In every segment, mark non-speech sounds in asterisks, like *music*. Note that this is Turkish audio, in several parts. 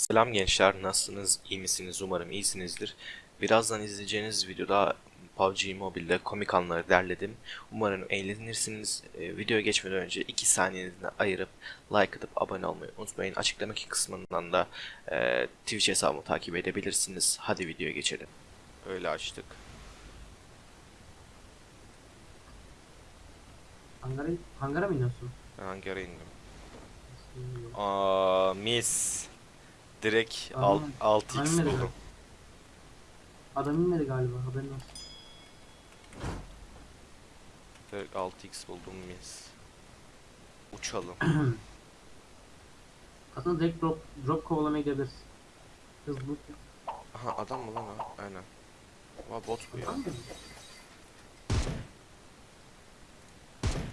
Selam gençler, nasılsınız? İyi misiniz? Umarım iyisinizdir. Birazdan izleyeceğiniz videoda PUBG Mobile'de komik anları derledim. Umarım eğlenirsiniz. Ee, videoya geçmeden önce 2 saniyenizi ayırıp like atıp abone olmayı unutmayın. Açıklamadaki kısmından da e, Twitch hesabımı takip edebilirsiniz. Hadi videoya geçelim. Öyle açtık. Hangara, hangara mı iniyorsun? Ben hangi ara indim? Aa, mis. Direkt Aa, 6x hangi buldum. ara? Adam inmedi galiba haberin olsun. Direkt 6x buldum mis. Uçalım. *clears throat* Aslında direkt drop, drop kovalamaya gidebiliriz. Hızlı. Aha adam mı lan o? Aynen. Aa bot bu ya. Mı?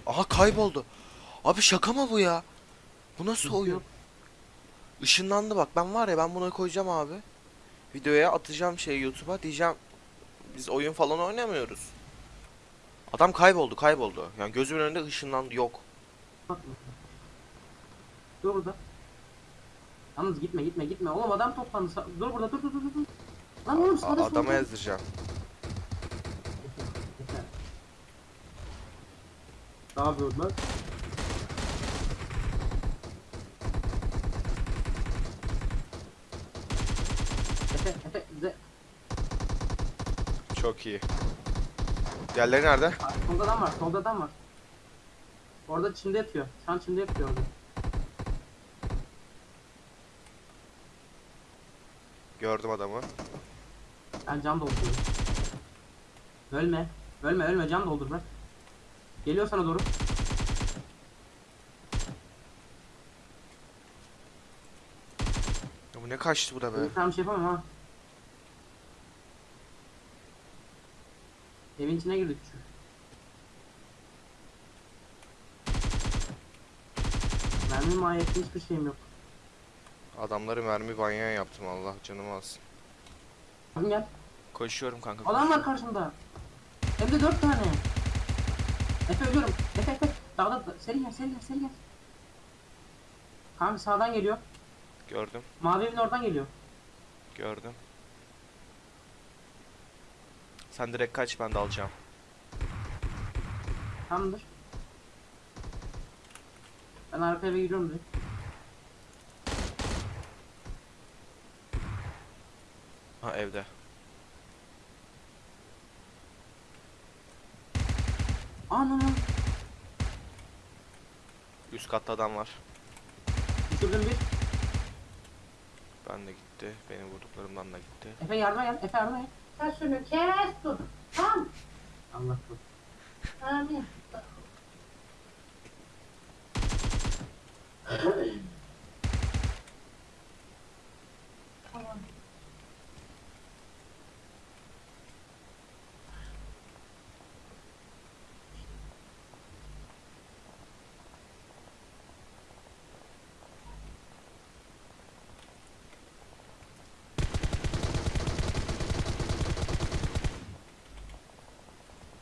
Aha kayboldu. Abi şaka mı bu ya? Bu nasıl Yok, oyun? yok. Işınlandı bak ben var ya ben bunu koyacağım abi. Videoya atacağım şey YouTube'a diyeceğim. Biz oyun falan oynamıyoruz. Adam kayboldu kayboldu. Yani gözümün önünde ışınlandı yok. Dur burada. Yalnız gitme gitme gitme. Oğlum adam toplandı. Dur burada dur dur dur dur. Lan oğlum sağda adama yeter. Ne yapıyorsun lan? Efe, Efe, bize Çok iyi. Diğerleri nerede? Solda adam var, solda adam var. Orada çimde yatıyor. Şu an çimde yatıyor orada. Gördüm adamı. Ben cam dolduruyorum. Ölme. Ölme ölme cam doldur bırak. Geliyor sana doğru. Ya bu ne kaçtı bu da be? Ben tam bir şey yapamam ha. Evin içine girdik şu. Mermi mahiyetli hiçbir şeyim yok. Adamları mermi banyan yaptım Allah canımı alsın. Bakın gel. Koşuyorum kanka. Adam var karşımda. Hem de dört tane. Efe ölüyorum. Efe Efe. Dağda da- seri gel seri gel seri gel. Kanka sağdan geliyor. Gördüm. Mavi evin oradan geliyor. Gördüm. Sen direkt kaç ben de alacağım. Tamamdır. Ben arka eve gidiyorum direkt. Ha evde. Anam. Üst katta adam var. Düşürdüm bir. Ben de gitti. Benim vurduklarımdan da gitti. Efe yardıma gel. Efe yardıma gel. Sen şunu kes dur. Tamam. Allah korusun. Amin. *clears throat*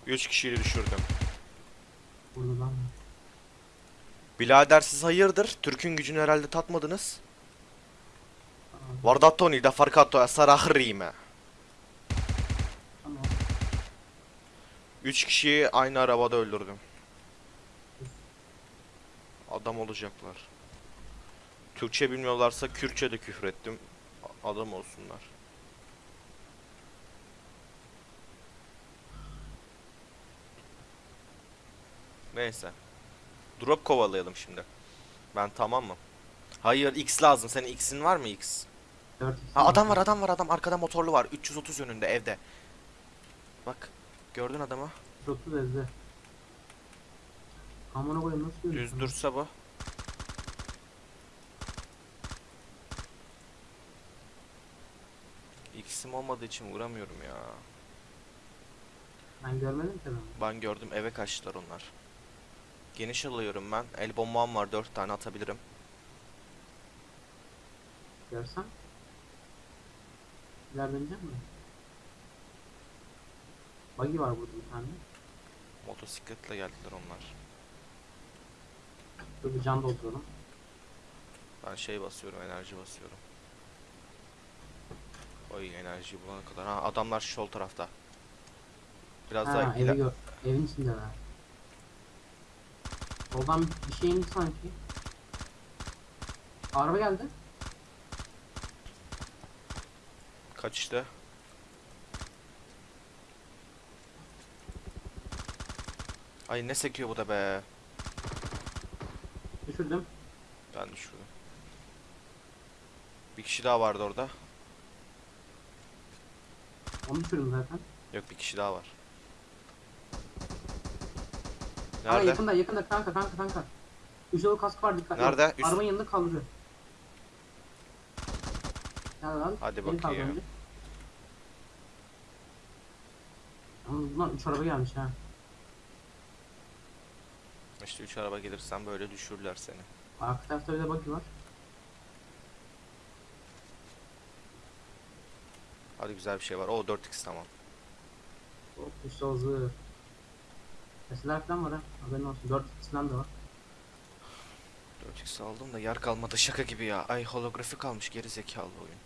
3 kişiyi düşürdüm. Vurdu lan. Bilader siz hayırdır? Türk'ün gücünü herhalde tatmadınız. Vardatoni da farkato esar 3 kişiyi aynı arabada öldürdüm. Adam olacaklar. Türkçe bilmiyorlarsa Kürtçe de küfür ettim. Adam olsunlar. Neyse. Drop kovalayalım şimdi. Ben tamam mı? Hayır X lazım. Senin X'in var mı X? Ha adam var adam var adam arkada motorlu var 330 yönünde evde. Bak gördün adamı. 30 ezdi. Amına koyayım nasıl Düz dursa bu. X'im olmadığı için vuramıyorum ya. Ben görmedim ki adamı. Ben gördüm eve kaçtılar onlar. Geniş alıyorum ben. El bombam var 4 tane atabilirim. Görsen. İleride inecek mi? Buggy var burada bir tane. Motosikletle geldiler onlar. Dur bir can dolduralım. Ben şey basıyorum enerji basıyorum. Oy enerji bulana kadar. Ha adamlar şu sol tarafta. Biraz daha Ha iler- evi gör. Evin içindeler. Soldan bir şey indi sanki. Araba geldi. kaçtı. Ay ne sekiyor bu da be. Düşürdüm. Ben düşürdüm. Bir kişi daha vardı orada. Onu düşürdüm zaten. Yok bir kişi daha var. Aa Nerede? yakında yakında kanka kanka kanka. Yolu kask var dikkat. Nerede? Üst- Arabanın yanında kaldırıyor. Gel lan. Hadi beni bakayım. bunlar üç araba gelmiş ha. İşte 3 araba gelirsen böyle düşürürler seni. Arka tarafta bir de var. Hadi güzel bir şey var. O 4x tamam. Hop işte hızlı. Falan var ha. Haberin olsun. 4 falan da var. 4x aldım da yer kalmadı şaka gibi ya. Ay holografi kalmış geri zekalı oyun.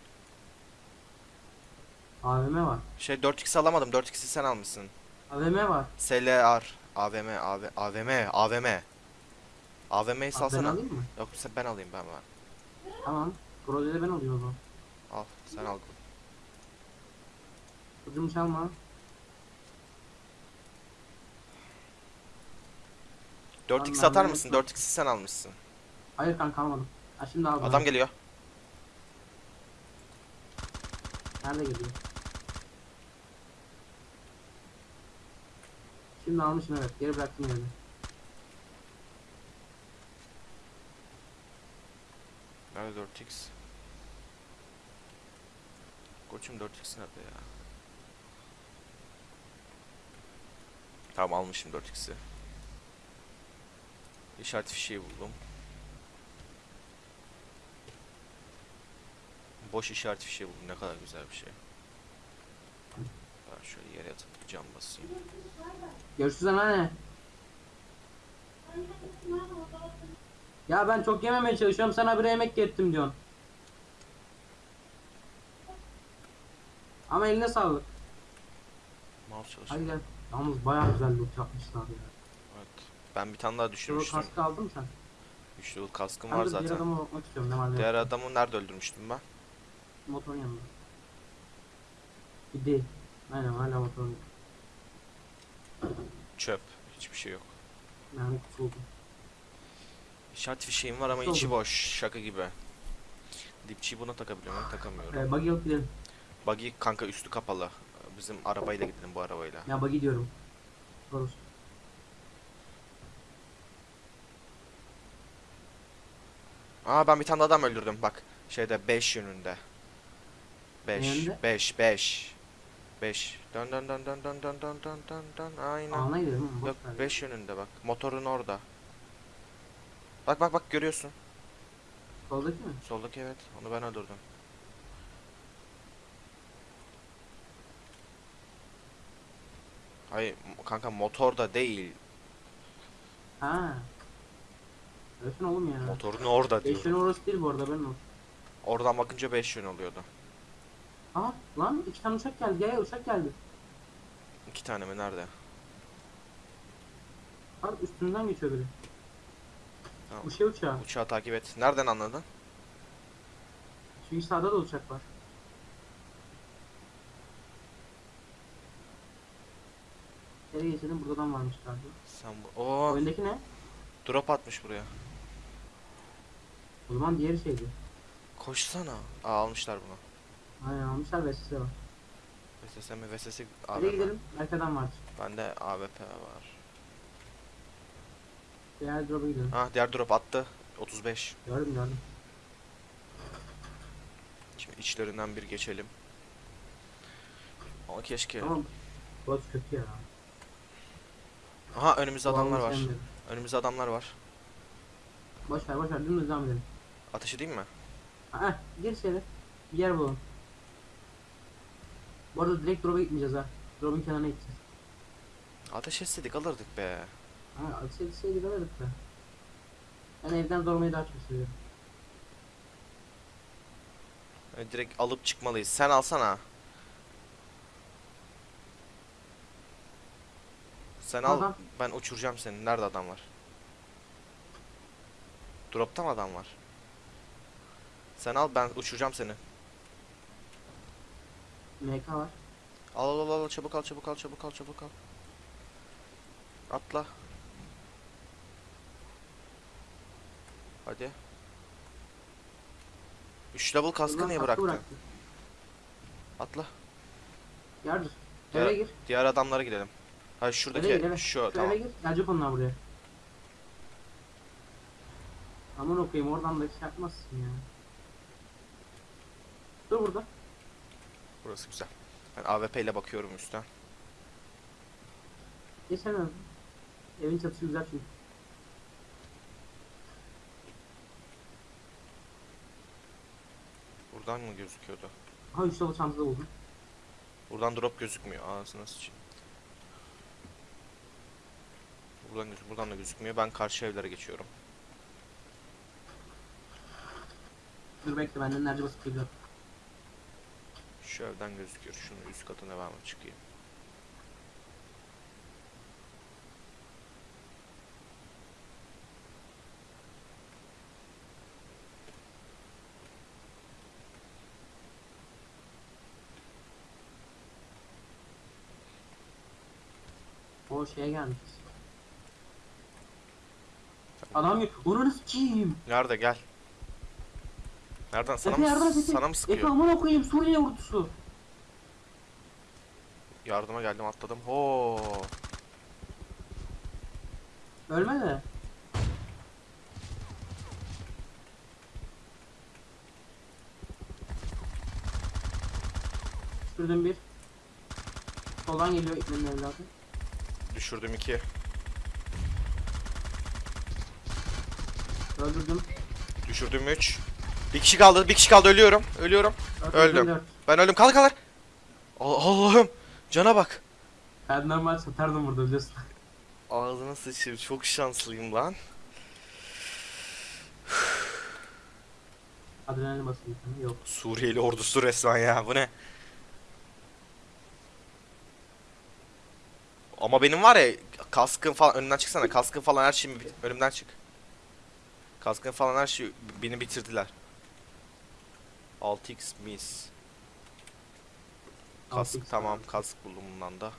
AVM var. Şey 4x alamadım. 4x'i sen almışsın. AVM var. SLR AVM AV, AVM AVM AVM'yi Abi ben salsana. alayım mı? Yok sen ben alayım ben ben. Tamam. Projede ben alayım o zaman. Al sen al. Kızımı çalma. 4x Tamam, atar ben mısın? de- 4x'i sen almışsın. Hayır kanka almadım. Ha şimdi aldım. Adam geliyor. Nerede geliyor? Şimdi almışım evet. Geri bıraktım yerine. Nerede 4x? Koçum 4x nerede ya? Tamam almışım 4x'i. İşaret fişeği buldum. Boş işaret fişeği buldum. Ne kadar güzel bir şey. Ben şöyle yere yatıp cam basayım. Görüşürüz anneanne. Ya ben çok yememeye çalışıyorum. Sana bir yemek getirdim diyorsun. Ama eline sağlık. Mouse çalışıyor. Gel. Yalnız bayağı güzel loot yapmışlar ya. Ben bir tane daha düşürmüştüm. kaskı aldın mı sen? Üçlü yıl kaskım Ben var de diğer zaten. adama bakmak istiyorum ne var ne Diğer yok. adamı nerede öldürmüştüm ben? Motorun yanında. Değil. Aynen hala motorun. Çöp. Hiçbir şey yok. Yani kutu buldum. İşaret fişeğim var ama Oldu. içi boş. Şaka gibi. Dipçiyi buna takabiliyor muyum? Takamıyorum. Ee, buggy alıp gidelim. Buggy kanka üstü kapalı. Bizim arabayla gidelim bu arabayla. Ya buggy diyorum. Doğrusu. Aa ben bir tane adam öldürdüm bak. Şeyde 5 yönünde. 5 Yönünde? 5 5 5 Dön dön dön dön dön dön dön dön dön dön aynen. Yok boş ver. 5 yönünde bak. Motorun orada. Bak bak bak görüyorsun. Soldaki mi? Soldaki evet. Onu ben öldürdüm. Hayır kanka motorda değil. Ha. Ölsün oğlum ya. Motorun orada Beş yönü diyorum. orası değil bu arada ben o. Oradan bakınca 5 yön oluyordu. Aa lan iki tane uçak geldi. Gel uçak geldi. İki tane mi nerede? Bak üstünden geçiyor biri. Tamam. Bu şey uçağı. Uçağı takip et. Nereden anladın? Çünkü sağda da uçak var. Nereye geçelim? Buradan varmış galiba. Sen bu... Oo, Oyundaki ne? drop atmış buraya. O zaman diğeri şeydi. Koşsana. Aa almışlar bunu. Aynen almışlar size var. VSS mi? VSS Nereye AWP. gidelim? Arkadan vardır. Bende AWP var. Diğer drop'a gidelim. Ha diğer drop attı. 35. Gördüm gördüm. Şimdi içlerinden bir geçelim. Ama keşke. Tamam. Burası kötü ya. Aha önümüzde adamlar Vallahi var. Önümüzde adamlar var. Boş ver boş ver dümdüz devam edelim. Ateş edeyim mi? Aa gir içeri. Bir yer bulalım. Bu arada direkt drop'a gitmeyeceğiz ha. Drop'un kenarına gideceğiz. Ateş etseydik alırdık be. Ha ateş etseydik alırdık da. Ben evden zorlamayı daha çok seviyorum. Yani direkt alıp çıkmalıyız. Sen alsana. Sen al. Adam. Ben uçuracağım seni. Nerede adam var? Drop'ta mı adam var? Sen al ben uçuracağım seni. MK var. Al al al al çabuk al çabuk al çabuk al çabuk al. Atla. Hadi. 3 level kaskı Ulan niye bıraktın? bıraktı. Atla. Yardır. Ya- Eve gir. Diğer adamlara gidelim. Hayır şuradaki Eve gir eve. şu Şu tamam. eve gir. Gelecek onlar buraya. Aman okuyayım oradan da şey yapmazsın ya. Dur burada. Burası güzel. Ben AWP ile bakıyorum üstten. Geçemem. Evin çatısı güzel çünkü. Buradan mı gözüküyordu? Ha 3 dolu çantada buldum. Buradan drop gözükmüyor. Ağzına sıçayım. Buradan, göz- buradan da gözükmüyor. Ben karşı evlere geçiyorum. Dur bekle benden nerede basıp geliyor. Şu evden gözüküyor. Şunun üst katına ben çıkayım? O şeye gelmişiz. Adam yok. Onu nasıl kim? Nerede gel. Nereden? Sana Efe yardım mı, et Efe. sana mı Efe sıkıyor? aman okuyayım Suriye ordusu. Yardıma geldim atladım. Ho. Ölme de. Düşürdüm bir. Soldan geliyor İkmen'in evladı. Düşürdüm iki. Öldürdüm. Düşürdüm üç. Bir kişi kaldı. Bir kişi kaldı. Ölüyorum. Ölüyorum. Öldüm. Ben öldüm. Kalk kalk. Al- Allah'ım. Cana bak. Ben normal satardım burada biliyorsun. Ağzına sıçayım. Çok şanslıyım lan. Adrenalin basıyor. Yok. Suriyeli ordusu resmen ya. Bu ne? Ama benim var ya kaskın falan önümden çıksana. Kaskın falan her şeyimi önümden çık. Kaskın falan her şey beni bitirdiler. 6x mis. Kask 6x tamam kask buldum bundan da.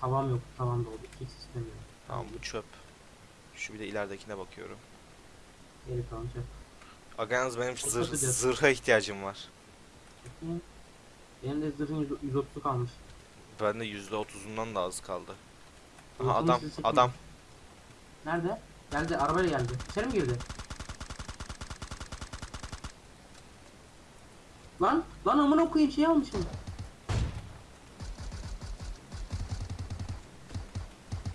Tavam yok. Tavam da oldu. Hiç istemiyorum. Tamam bu çöp. Şu bir de ileridekine bakıyorum. Geri kalan. Aga yalnız benim kötü. zırha ihtiyacım var. Benim de zırhın 130'u kalmış. Bende %30'undan da az kaldı. Aha adam sizi adam. Nerede? Geldi. Arabayla geldi. İçeri mi girdi? Lan! Lan amına koyayım şey almışım.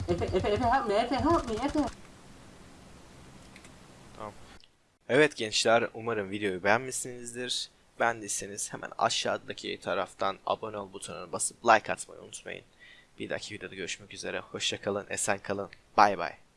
Efe, Efe, Efe help Efe. Evet gençler umarım videoyu beğenmişsinizdir. Beğendiyseniz hemen aşağıdaki taraftan abone ol butonuna basıp like atmayı unutmayın. Bir dahaki videoda görüşmek üzere. Hoşçakalın, esen kalın. Bay bay.